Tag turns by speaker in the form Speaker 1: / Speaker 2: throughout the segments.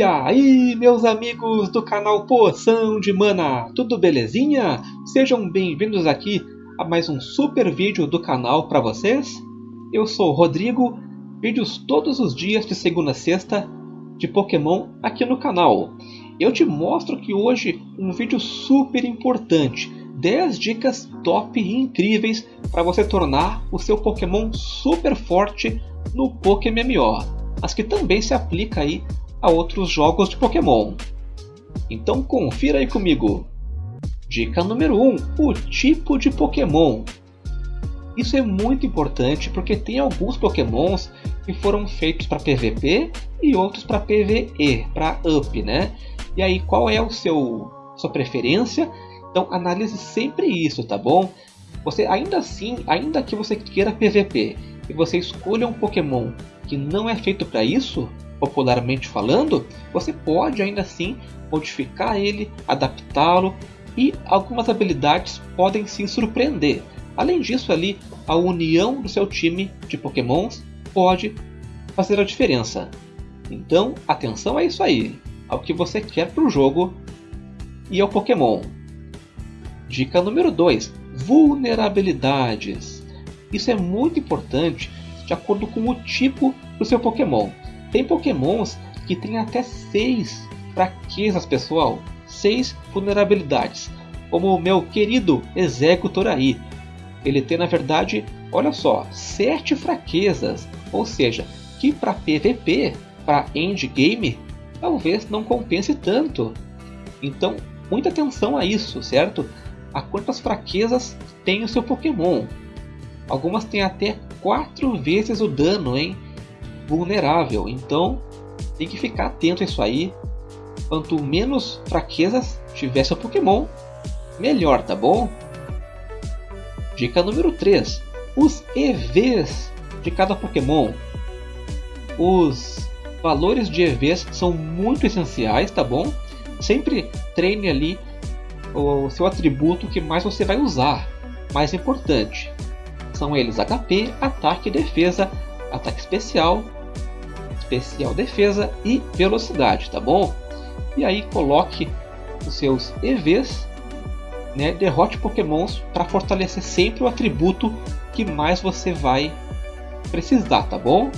Speaker 1: E aí, meus amigos do canal Poção de Mana, tudo belezinha? Sejam bem-vindos aqui a mais um super vídeo do canal para vocês. Eu sou o Rodrigo, vídeos todos os dias de segunda a sexta de Pokémon aqui no canal. Eu te mostro que hoje um vídeo super importante, 10 dicas top e incríveis para você tornar o seu Pokémon super forte no PokéMMO, mas que também se aplica aí a outros jogos de Pokémon. Então confira aí comigo. Dica número 1: o tipo de Pokémon. Isso é muito importante porque tem alguns Pokémons que foram feitos para PVP e outros para PVE, para UP, né? E aí qual é o seu sua preferência? Então analise sempre isso, tá bom? Você ainda assim, ainda que você queira PVP e você escolha um Pokémon que não é feito para isso, popularmente falando, você pode ainda assim modificar ele, adaptá-lo e algumas habilidades podem se surpreender. Além disso, ali a união do seu time de Pokémons pode fazer a diferença. Então, atenção a isso aí, ao que você quer para o jogo e ao Pokémon. Dica número 2: Vulnerabilidades. Isso é muito importante de acordo com o tipo do seu Pokémon. Tem pokémons que têm até 6 fraquezas, pessoal. 6 vulnerabilidades. Como o meu querido Executor aí. Ele tem, na verdade, olha só, 7 fraquezas. Ou seja, que para PVP, para endgame, talvez não compense tanto. Então, muita atenção a isso, certo? A quantas fraquezas tem o seu Pokémon. Algumas têm até 4 vezes o dano, hein? Vulnerável. Então tem que ficar atento a isso aí. Quanto menos fraquezas tiver seu Pokémon, melhor, tá bom? Dica número 3: os EVs de cada Pokémon. Os valores de EVs são muito essenciais, tá bom? Sempre treine ali o seu atributo que mais você vai usar. Mais importante são eles HP, ataque, defesa, ataque especial, especial defesa e velocidade, tá bom? E aí coloque os seus EVs, né, derrote pokémons para fortalecer sempre o atributo que mais você vai precisar, tá bom?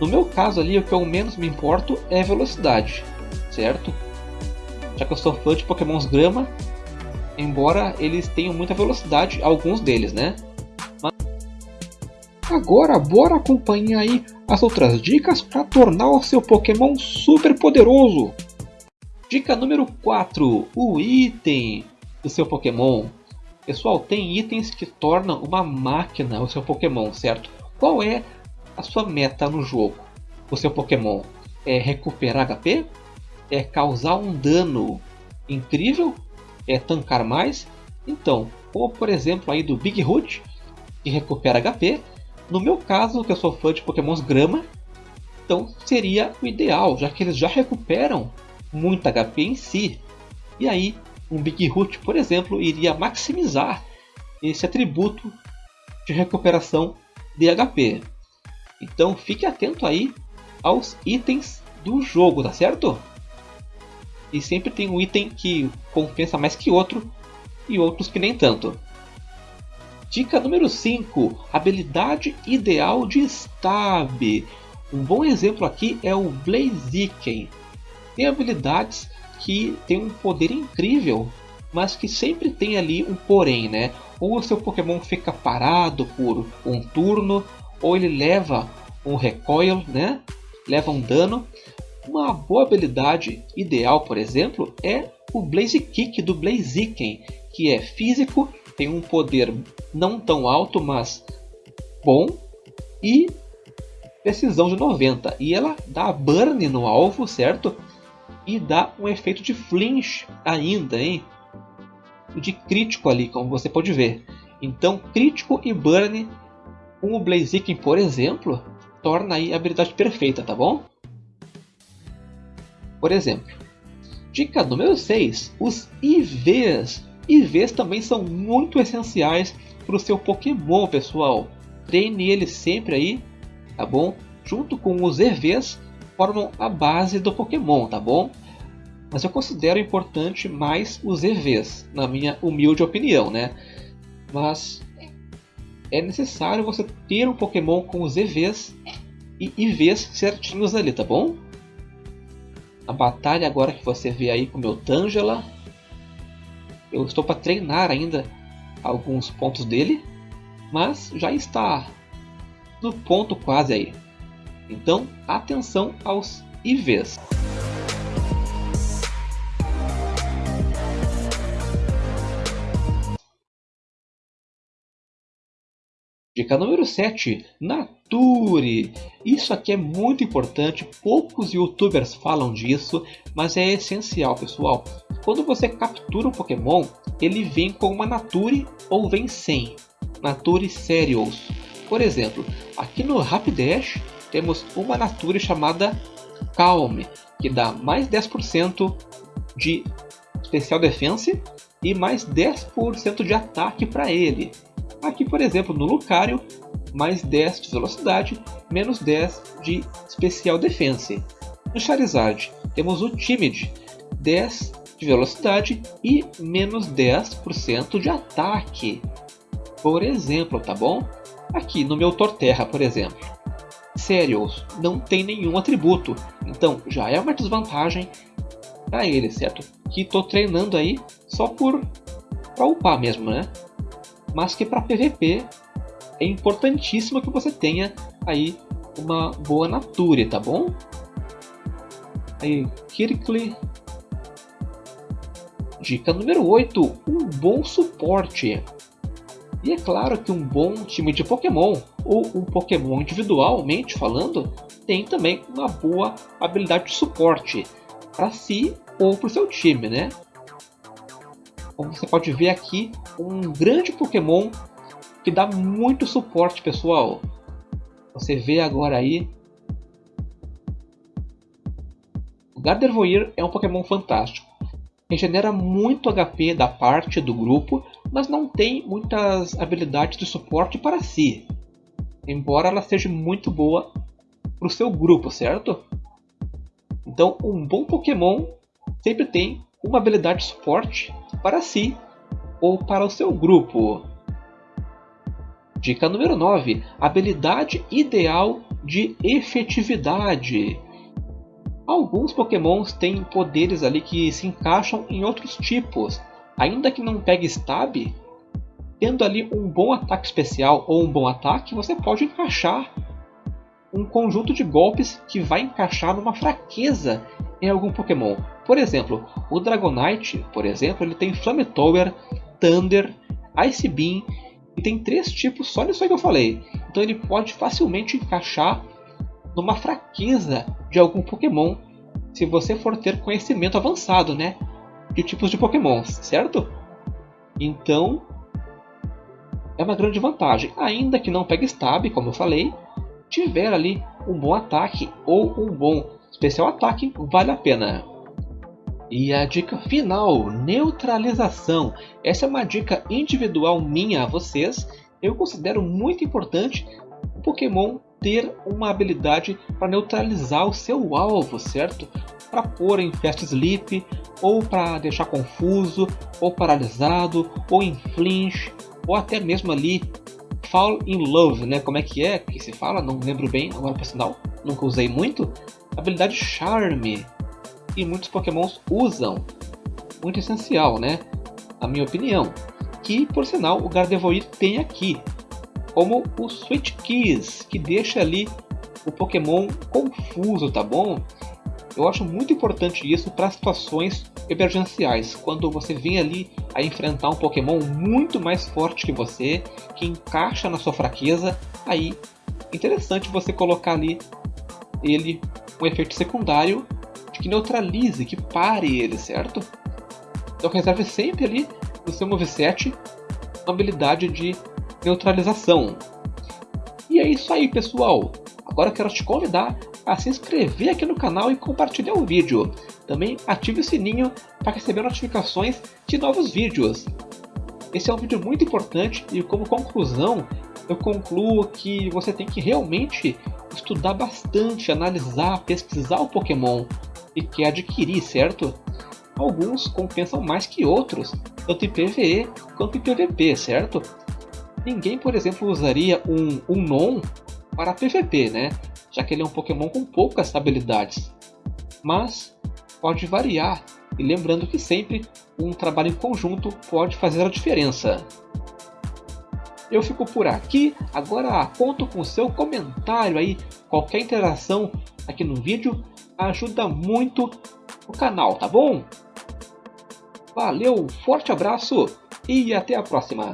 Speaker 1: No meu caso ali, o que eu menos me importo é velocidade, certo? Já que eu sou fã de pokémons grama, embora eles tenham muita velocidade, alguns deles, né? Agora bora acompanhar aí as outras dicas para tornar o seu Pokémon super poderoso. Dica número 4, o item do seu Pokémon. Pessoal, tem itens que tornam uma máquina o seu Pokémon, certo? Qual é a sua meta no jogo? O seu Pokémon é recuperar HP? É causar um dano incrível? É tancar mais? Então, como por exemplo aí do Big Root, que recupera HP, no meu caso, que eu sou fã de pokémons grama, então seria o ideal, já que eles já recuperam muito HP em si. E aí, um Big Root, por exemplo, iria maximizar esse atributo de recuperação de HP. Então fique atento aí aos itens do jogo, tá certo? E sempre tem um item que compensa mais que outro e outros que nem tanto. Dica número 5: habilidade ideal de Stab. Um bom exemplo aqui é o Blaziken. Tem habilidades que tem um poder incrível, mas que sempre tem ali um porém, né? Ou o seu Pokémon fica parado por um turno, ou ele leva um recoil, né? Leva um dano. Uma boa habilidade ideal, por exemplo, é o Blaze Kick do Blaziken, que é físico tem um poder não tão alto, mas bom e precisão de 90. E ela dá burn no alvo, certo? E dá um efeito de flinch ainda, hein? De crítico ali, como você pode ver. Então, crítico e burn com o Blaziken, por exemplo, torna aí a habilidade perfeita, tá bom? Por exemplo, dica número 6, os IVs IVs também são muito essenciais para o seu Pokémon, pessoal. Treine ele sempre aí, tá bom? Junto com os EVs, formam a base do Pokémon, tá bom? Mas eu considero importante mais os EVs, na minha humilde opinião, né? Mas é necessário você ter um Pokémon com os EVs e IVs certinhos ali, tá bom? A batalha agora que você vê aí com o meu Tangela. Eu estou para treinar ainda alguns pontos dele, mas já está no ponto quase aí. Então, atenção aos IVs. Dica número 7, Nature. Isso aqui é muito importante, poucos youtubers falam disso, mas é essencial pessoal. Quando você captura um Pokémon, ele vem com uma Nature ou vem sem. Nature Serials. Por exemplo, aqui no Rapidash temos uma Nature chamada Calm, que dá mais 10% de especial defense e mais 10% de ataque para ele. Aqui, por exemplo, no Lucario, mais 10 de velocidade, menos 10 de especial defense. No Charizard, temos o Timid, 10 de velocidade e menos 10% de ataque. Por exemplo, tá bom? Aqui no meu Torterra, por exemplo. Serials não tem nenhum atributo, então já é uma desvantagem para ele, certo? Que estou treinando aí só por para upar mesmo, né? mas que para PVP é importantíssimo que você tenha aí uma boa Nature, tá bom? Aí, Kirkly. Dica número 8, um bom suporte. E é claro que um bom time de Pokémon, ou um Pokémon individualmente falando, tem também uma boa habilidade de suporte para si ou para o seu time, né? Como você pode ver aqui, um grande Pokémon que dá muito suporte, pessoal. Você vê agora aí. O Gardevoir é um Pokémon fantástico. Regenera muito HP da parte do grupo, mas não tem muitas habilidades de suporte para si. Embora ela seja muito boa para o seu grupo, certo? Então, um bom Pokémon sempre tem uma habilidade de suporte para si ou para o seu grupo. Dica número 9: habilidade ideal de efetividade. Alguns pokémons têm poderes ali que se encaixam em outros tipos. Ainda que não pegue stab, tendo ali um bom ataque especial ou um bom ataque, você pode encaixar um conjunto de golpes que vai encaixar numa fraqueza em algum Pokémon. Por exemplo, o Dragonite, por exemplo, ele tem Flametower, Thunder, Ice Beam e tem três tipos só nisso aí que eu falei. Então ele pode facilmente encaixar numa fraqueza de algum Pokémon se você for ter conhecimento avançado, né, de tipos de Pokémons, certo? Então é uma grande vantagem, ainda que não pegue stab, como eu falei, tiver ali um bom ataque ou um bom especial ataque, vale a pena. E a dica final, neutralização. Essa é uma dica individual minha a vocês. Eu considero muito importante o Pokémon ter uma habilidade para neutralizar o seu alvo, certo? Para pôr em Fast Sleep, ou para deixar confuso, ou paralisado, ou em flinch, ou até mesmo ali fall in love, né? Como é que é que se fala? Não lembro bem, agora por sinal, nunca usei muito. Habilidade Charme, e muitos pokémons usam. Muito essencial, né? Na minha opinião. Que, por sinal, o Gardevoir tem aqui. Como o Switch Keys, que deixa ali o Pokémon confuso, tá bom? Eu acho muito importante isso para situações emergenciais, quando você vem ali a enfrentar um Pokémon muito mais forte que você, que encaixa na sua fraqueza, aí interessante você colocar ali ele um efeito secundário que neutralize, que pare ele, certo? Então reserve sempre ali no seu moveset uma habilidade de neutralização. E é isso aí pessoal, agora quero te convidar a se inscrever aqui no canal e compartilhar o vídeo. Também ative o sininho para receber notificações de novos vídeos. Esse é um vídeo muito importante e como conclusão, eu concluo que você tem que realmente estudar bastante, analisar, pesquisar o Pokémon e quer adquirir, certo? Alguns compensam mais que outros, tanto em PvE quanto em PvP, certo? Ninguém, por exemplo, usaria um Unknown para PvP, né? Já que ele é um Pokémon com poucas habilidades. Mas pode variar, e lembrando que sempre um trabalho em conjunto pode fazer a diferença. Eu fico por aqui, agora conto com seu comentário aí, qualquer interação aqui no vídeo ajuda muito o canal, tá bom? Valeu, forte abraço e até a próxima!